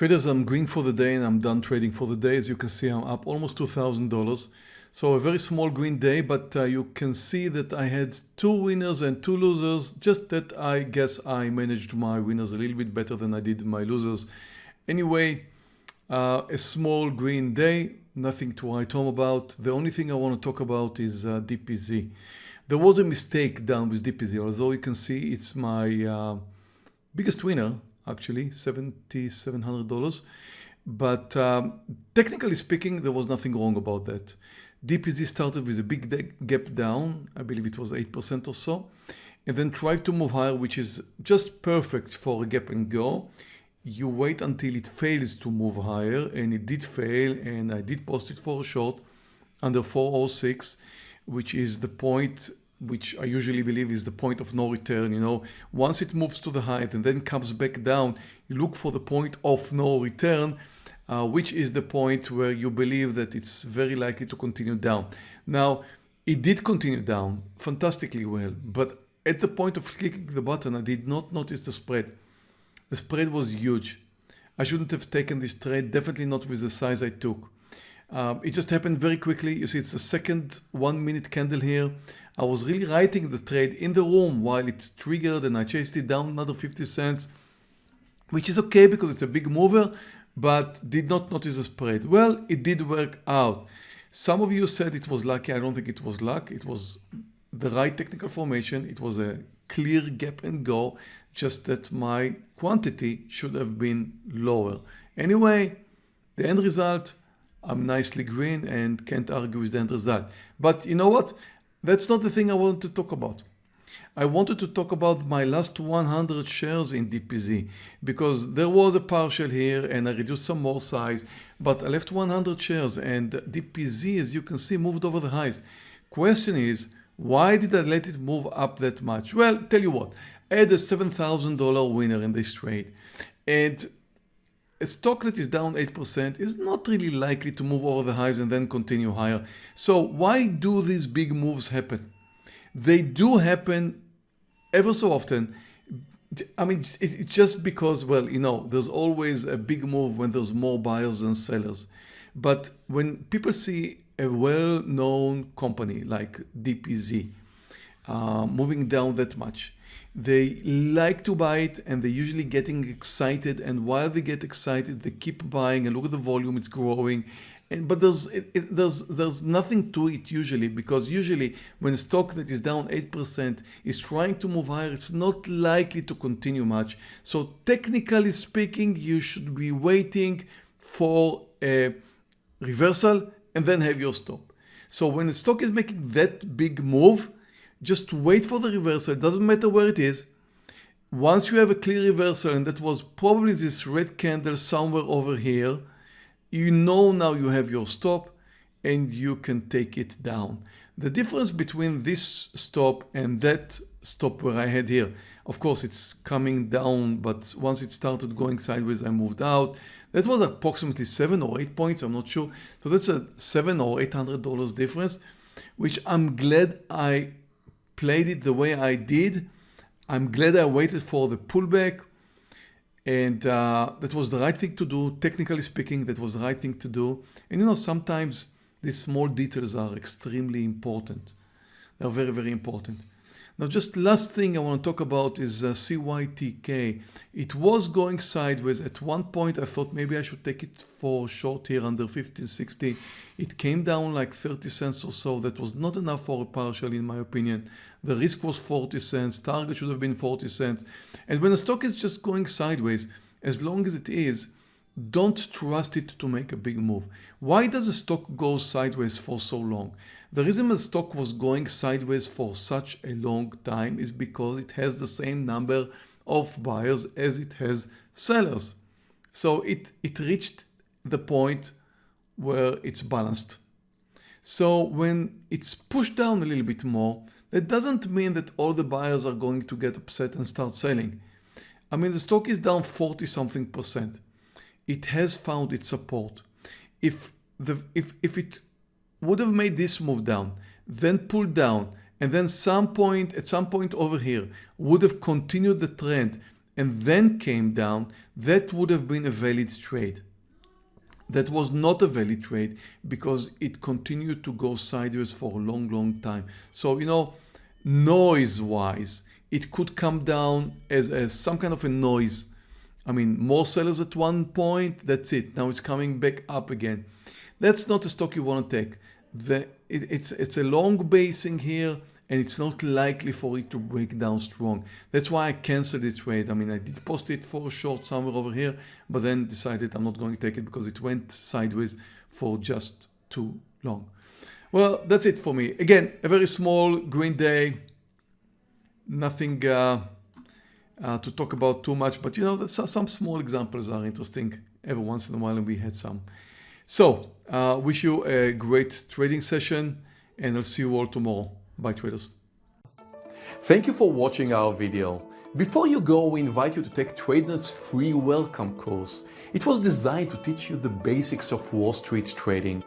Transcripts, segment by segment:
Traders, I'm green for the day and I'm done trading for the day. As you can see, I'm up almost $2,000. So a very small green day, but uh, you can see that I had two winners and two losers. Just that I guess I managed my winners a little bit better than I did my losers. Anyway, uh, a small green day, nothing to write home about. The only thing I want to talk about is uh, DPZ. There was a mistake done with DPZ, although you can see it's my uh, biggest winner actually $7,700 but um, technically speaking there was nothing wrong about that. DPZ started with a big gap down, I believe it was 8% or so, and then tried to move higher which is just perfect for a gap and go. You wait until it fails to move higher and it did fail and I did post it for a short under 406 which is the point which I usually believe is the point of no return. You know, once it moves to the height and then comes back down, you look for the point of no return, uh, which is the point where you believe that it's very likely to continue down. Now, it did continue down fantastically well, but at the point of clicking the button, I did not notice the spread. The spread was huge. I shouldn't have taken this trade, definitely not with the size I took. Um, it just happened very quickly. You see, it's the second one minute candle here. I was really writing the trade in the room while it triggered and I chased it down another 50 cents, which is okay because it's a big mover, but did not notice the spread. Well, it did work out. Some of you said it was lucky. I don't think it was luck. It was the right technical formation. It was a clear gap and go, just that my quantity should have been lower. Anyway, the end result I'm nicely green and can't argue with the end result. But you know what? That's not the thing I want to talk about. I wanted to talk about my last 100 shares in DPZ because there was a partial here and I reduced some more size, but I left 100 shares and DPZ, as you can see, moved over the highs. Question is, why did I let it move up that much? Well, tell you what, I had a $7,000 winner in this trade and a stock that is down 8% is not really likely to move over the highs and then continue higher. So why do these big moves happen? They do happen ever so often. I mean, it's just because, well, you know, there's always a big move when there's more buyers than sellers. But when people see a well-known company like DPZ uh, moving down that much, they like to buy it and they're usually getting excited and while they get excited they keep buying and look at the volume it's growing. And but there's it, it, there's there's nothing to it usually because usually when a stock that is down 8% is trying to move higher it's not likely to continue much. So technically speaking you should be waiting for a reversal and then have your stop. So when the stock is making that big move just wait for the reversal, it doesn't matter where it is. Once you have a clear reversal, and that was probably this red candle somewhere over here, you know now you have your stop and you can take it down. The difference between this stop and that stop where I had here, of course it's coming down, but once it started going sideways, I moved out. That was approximately seven or eight points, I'm not sure. So that's a seven or eight hundred dollars difference, which I'm glad I played it the way I did. I'm glad I waited for the pullback and uh, that was the right thing to do. Technically speaking, that was the right thing to do. And you know, sometimes these small details are extremely important. They're very, very important. Now just last thing I want to talk about is uh, CYTK. It was going sideways. At one point I thought maybe I should take it for short here under 1560. It came down like 30 cents or so. That was not enough for a partial in my opinion. The risk was 40 cents. Target should have been 40 cents. And when a stock is just going sideways, as long as it is, don't trust it to make a big move. Why does a stock go sideways for so long? The reason the stock was going sideways for such a long time is because it has the same number of buyers as it has sellers. So it, it reached the point where it's balanced. So when it's pushed down a little bit more, that doesn't mean that all the buyers are going to get upset and start selling. I mean, the stock is down 40 something percent it has found its support. If, the, if, if it would have made this move down, then pulled down, and then some point at some point over here would have continued the trend and then came down, that would have been a valid trade. That was not a valid trade because it continued to go sideways for a long, long time. So, you know, noise wise, it could come down as, as some kind of a noise. I mean, more sellers at one point, that's it. Now it's coming back up again. That's not a stock you want to take. The, it, it's, it's a long basing here and it's not likely for it to break down strong. That's why I canceled the trade. I mean, I did post it for a short somewhere over here, but then decided I'm not going to take it because it went sideways for just too long. Well, that's it for me. Again, a very small green day, nothing uh, uh, to talk about too much, but you know, some small examples are interesting every once in a while and we had some. So, uh, wish you a great trading session and I'll see you all tomorrow. Bye traders. Thank you for watching our video. Before you go, we invite you to take Tradenet's free welcome course. It was designed to teach you the basics of Wall Street trading.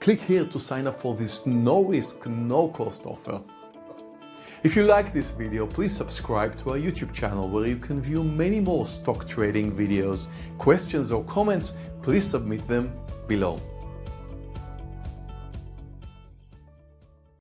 Click here to sign up for this no risk, no cost offer. If you like this video, please subscribe to our YouTube channel where you can view many more stock trading videos. Questions or comments, please submit them below.